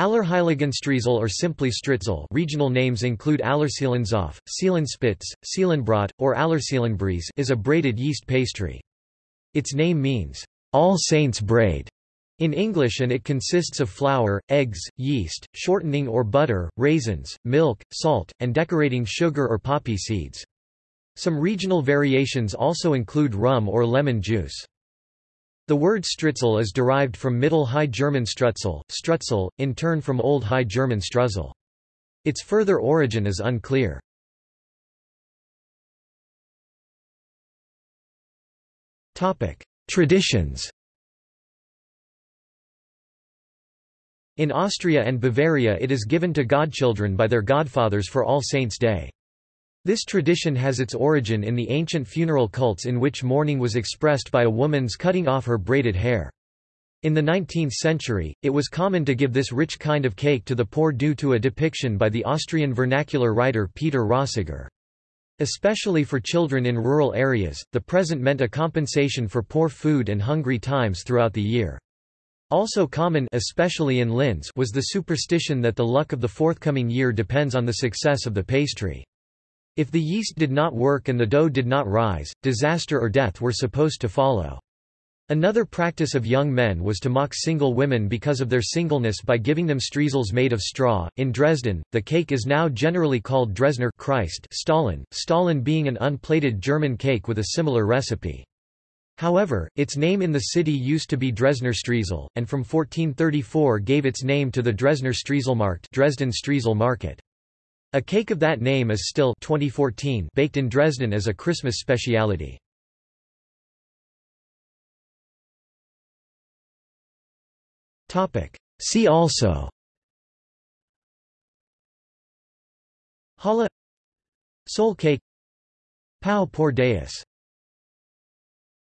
Allerheiligenstriezel or simply Striezel regional names include Allerseelenzopf, Seelenspitz, Seelenbrot, or Allerseelenbries is a braided yeast pastry. Its name means, All Saints Braid in English and it consists of flour, eggs, yeast, shortening or butter, raisins, milk, salt, and decorating sugar or poppy seeds. Some regional variations also include rum or lemon juice. The word Striezel is derived from Middle High German Strutzel, Strutzel, in turn from Old High German Struzzel. Its further origin is unclear. Traditions In Austria and Bavaria it is given to godchildren by their godfathers for All Saints' Day. This tradition has its origin in the ancient funeral cults in which mourning was expressed by a woman's cutting off her braided hair. In the 19th century, it was common to give this rich kind of cake to the poor due to a depiction by the Austrian vernacular writer Peter Rosegger. Especially for children in rural areas, the present meant a compensation for poor food and hungry times throughout the year. Also common especially in Linz was the superstition that the luck of the forthcoming year depends on the success of the pastry. If the yeast did not work and the dough did not rise, disaster or death were supposed to follow. Another practice of young men was to mock single women because of their singleness by giving them streusels made of straw. In Dresden, the cake is now generally called Dresdner Christ Stollen, Stollen being an unplated German cake with a similar recipe. However, its name in the city used to be Dresdner Striezel, and from 1434 gave its name to the Dresdner Striezelmarkt Dresden Streusel Market. A cake of that name is still 2014 baked in Dresden as a Christmas speciality. See also. Challah Soul cake. Pão por Deus